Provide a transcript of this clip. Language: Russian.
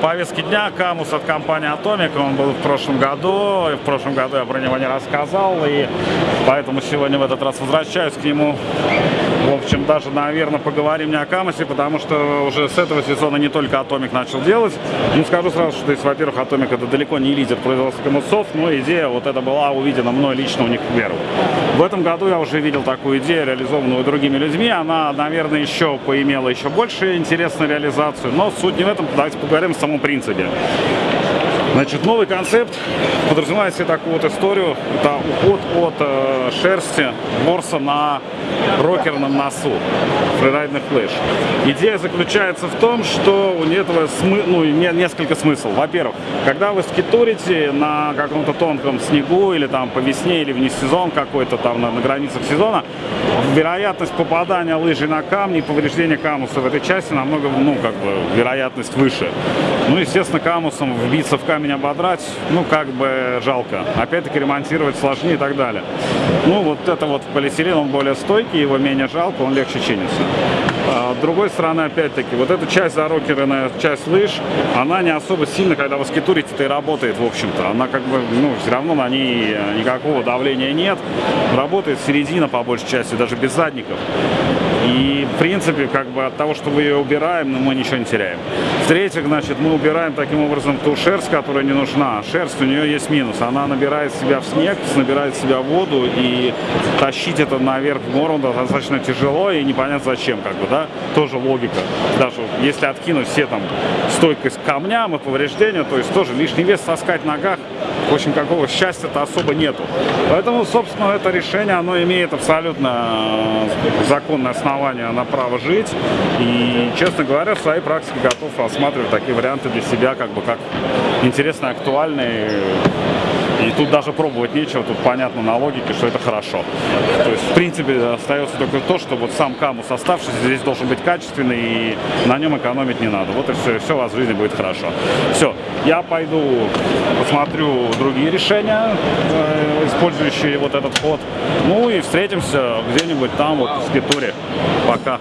повестке дня Камус от компании Atomic. Он был в прошлом году. И в прошлом году я про него не рассказал. И поэтому сегодня в этот раз возвращаюсь к нему. В общем, даже, наверное, поговорим не о Камусе, потому что уже с этого сезона не только Atomic начал делать. Ну, скажу сразу, что, во-первых, Atomic это далеко не лидер производства камусов, но идея вот эта была увидена мной лично у них первым. В этом году я уже видел такую идею, реализованную другими людьми. Она, наверное, еще поимела еще больше интересную реализацию, но суть не в этом. Давайте поговорим о самом принципе. Значит, новый концепт подразумевает себе такую вот историю. Это уход от э, шерсти ворса на рокерном носу, фрирайдных флеш. Идея заключается в том, что у этого смы ну, не, несколько смыслов. Во-первых, когда вы скитурите на каком-то тонком снегу или там по весне или вне сезон какой-то там на, на границах сезона, вероятность попадания лыжи на камни и повреждения камуса в этой части намного, ну, как бы, вероятность выше. Ну, естественно, камусом вбиться в камень ободрать, ну, как бы жалко. Опять-таки ремонтировать сложнее и так далее. Ну, вот это вот полиэтилен, он более стойкий, его менее жалко, он легче чинится. А, с другой стороны, опять-таки, вот эта часть зарокерная, часть лыж, она не особо сильно, когда вы скитурите-то и работает, в общем-то. Она как бы, ну, все равно на ней никакого давления нет. Работает середина, по большей части, даже без задников. И, в принципе, как бы от того, что мы ее убираем, ну, мы ничего не теряем. В-третьих, значит, мы убираем таким образом ту шерсть, которая не нужна. Шерсть у нее есть минус. Она набирает себя в снег, набирает в себя воду, и тащить это наверх в гору достаточно тяжело, и непонятно зачем, как бы, да, тоже логика. Даже если откинуть все там стойкость камням и повреждения, то есть тоже лишний вес таскать в ногах, в общем, какого счастья-то особо нету. Поэтому, собственно, это решение, оно имеет абсолютно законное основание на право жить. И, честно говоря, в своей практике готов рассматривать такие варианты для себя, как бы, как интересные, актуальные. И тут даже пробовать нечего, тут понятно на логике, что это хорошо. То есть, в принципе, остается только то, что вот сам камус оставшийся здесь должен быть качественный, и на нем экономить не надо. Вот и все, и все у вас в жизни будет хорошо. Все, я пойду посмотрю другие решения, э, использующие вот этот ход. Ну и встретимся где-нибудь там, вот в Скитуре. Пока.